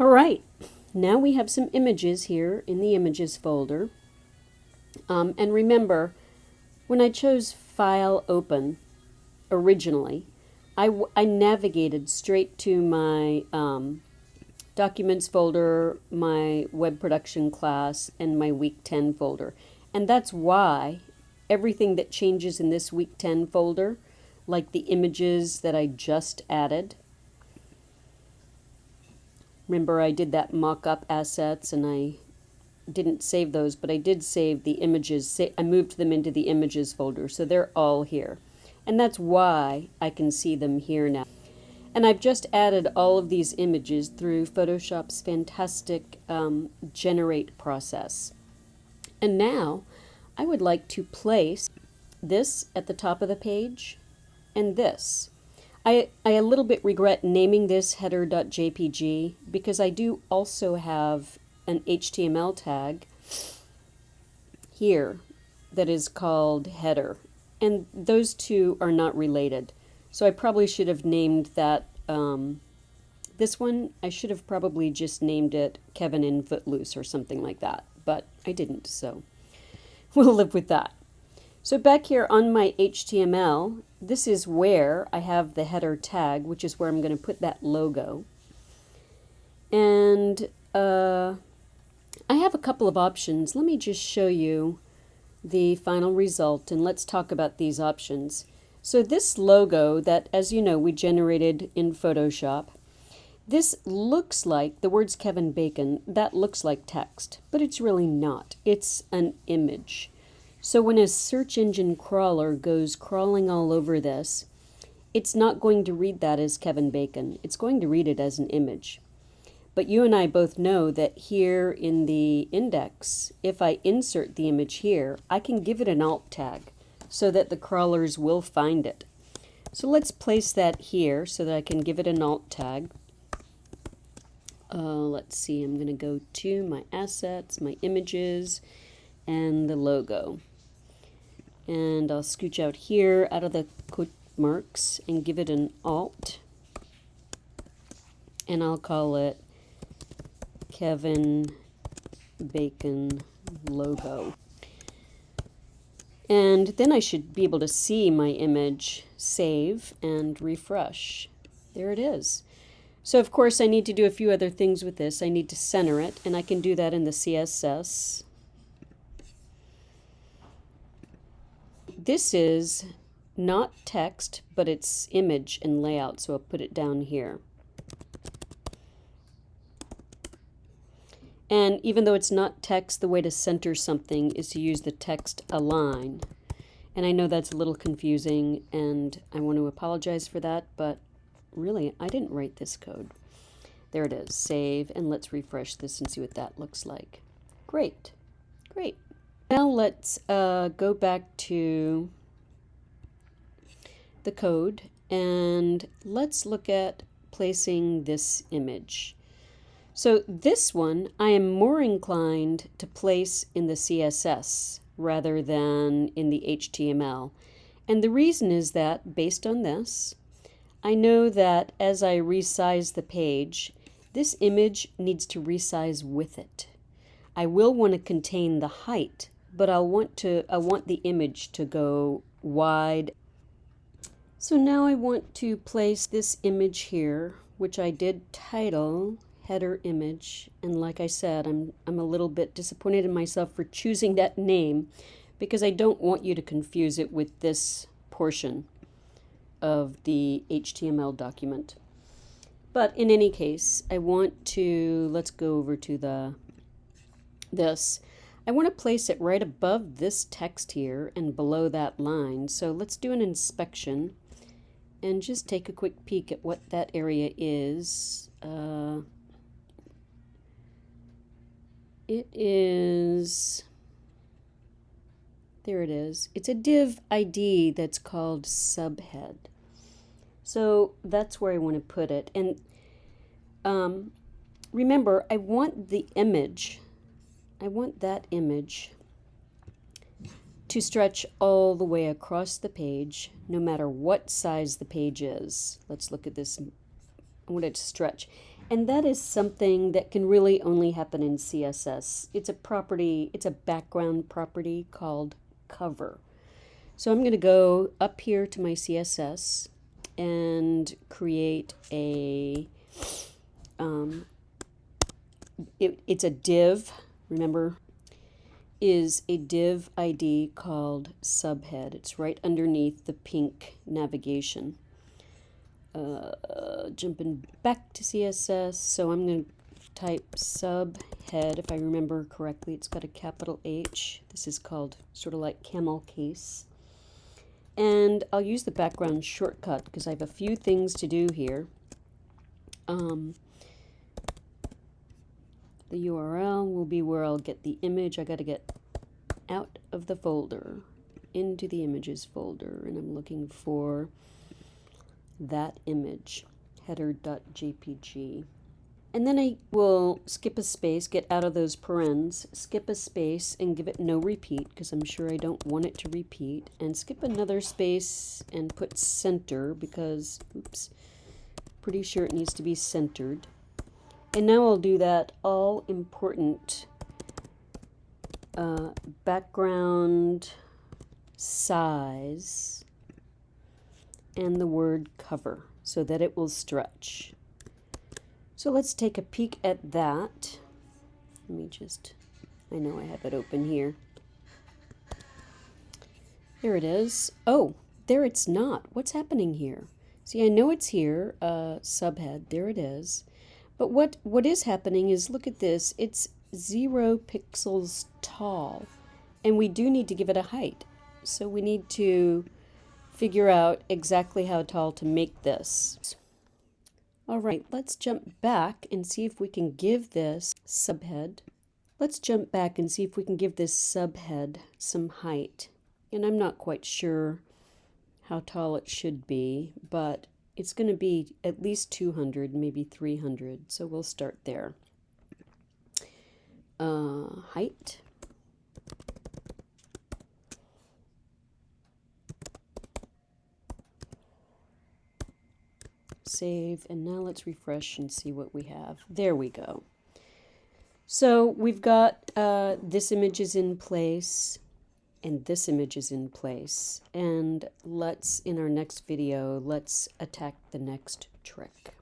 All right, now we have some images here in the images folder. Um, and remember, when I chose File Open originally, I, I navigated straight to my um, Documents folder, my Web Production class, and my Week 10 folder. And that's why everything that changes in this Week 10 folder, like the images that I just added, Remember I did that mock-up assets and I didn't save those, but I did save the images. I moved them into the images folder, so they're all here. And that's why I can see them here now. And I've just added all of these images through Photoshop's fantastic um, generate process. And now I would like to place this at the top of the page and this. I, I a little bit regret naming this header.jpg because I do also have an HTML tag here that is called header. And those two are not related. So I probably should have named that um, this one. I should have probably just named it Kevin in Footloose or something like that but I didn't so we'll live with that so back here on my HTML, this is where I have the header tag, which is where I'm going to put that logo. And uh, I have a couple of options. Let me just show you the final result and let's talk about these options. So this logo that, as you know, we generated in Photoshop, this looks like, the words Kevin Bacon, that looks like text, but it's really not. It's an image. So when a search engine crawler goes crawling all over this, it's not going to read that as Kevin Bacon. It's going to read it as an image. But you and I both know that here in the index, if I insert the image here, I can give it an alt tag so that the crawlers will find it. So let's place that here so that I can give it an alt tag. Uh, let's see, I'm going to go to my assets, my images, and the logo. And I'll scooch out here out of the quote marks and give it an alt. And I'll call it Kevin Bacon logo. And then I should be able to see my image, save, and refresh. There it is. So of course I need to do a few other things with this. I need to center it, and I can do that in the CSS. This is not text, but it's image and layout, so I'll put it down here. And even though it's not text, the way to center something is to use the text align. And I know that's a little confusing, and I want to apologize for that, but really, I didn't write this code. There it is. Save, and let's refresh this and see what that looks like. Great. Great. Now let's uh, go back to the code and let's look at placing this image. So this one I am more inclined to place in the CSS rather than in the HTML. And the reason is that based on this, I know that as I resize the page, this image needs to resize with it. I will want to contain the height but I'll want to I want the image to go wide. So now I want to place this image here, which I did title header image. And like I said, I'm, I'm a little bit disappointed in myself for choosing that name because I don't want you to confuse it with this portion of the HTML document. But in any case, I want to, let's go over to the this. I want to place it right above this text here and below that line. So let's do an inspection and just take a quick peek at what that area is. Uh, it is, there it is. It's a div ID that's called subhead. So that's where I want to put it. And um, remember, I want the image I want that image to stretch all the way across the page, no matter what size the page is. Let's look at this. I want it to stretch. And that is something that can really only happen in CSS. It's a property, it's a background property called cover. So I'm going to go up here to my CSS and create a, um, it, it's a div, remember, is a div ID called subhead. It's right underneath the pink navigation uh, jumping back to CSS. So I'm going to type subhead, if I remember correctly. It's got a capital H. This is called sort of like camel case. And I'll use the background shortcut because I have a few things to do here. Um, the URL will be where I'll get the image. I got to get out of the folder into the images folder and I'm looking for that image, header.jpg. And then I will skip a space, get out of those parens, skip a space and give it no repeat because I'm sure I don't want it to repeat, and skip another space and put center because, oops, pretty sure it needs to be centered. And now I'll do that all important uh, background size and the word cover so that it will stretch. So let's take a peek at that. Let me just, I know I have it open here. There it is. Oh, there it's not. What's happening here? See, I know it's here, uh, subhead, there it is. But what, what is happening is, look at this, it's zero pixels tall. And we do need to give it a height. So we need to figure out exactly how tall to make this. All right, let's jump back and see if we can give this subhead. Let's jump back and see if we can give this subhead some height. And I'm not quite sure how tall it should be, but it's going to be at least 200, maybe 300. So we'll start there. Uh, height. save, and now let's refresh and see what we have. There we go. So we've got uh, this image is in place and this image is in place. And let's, in our next video, let's attack the next trick.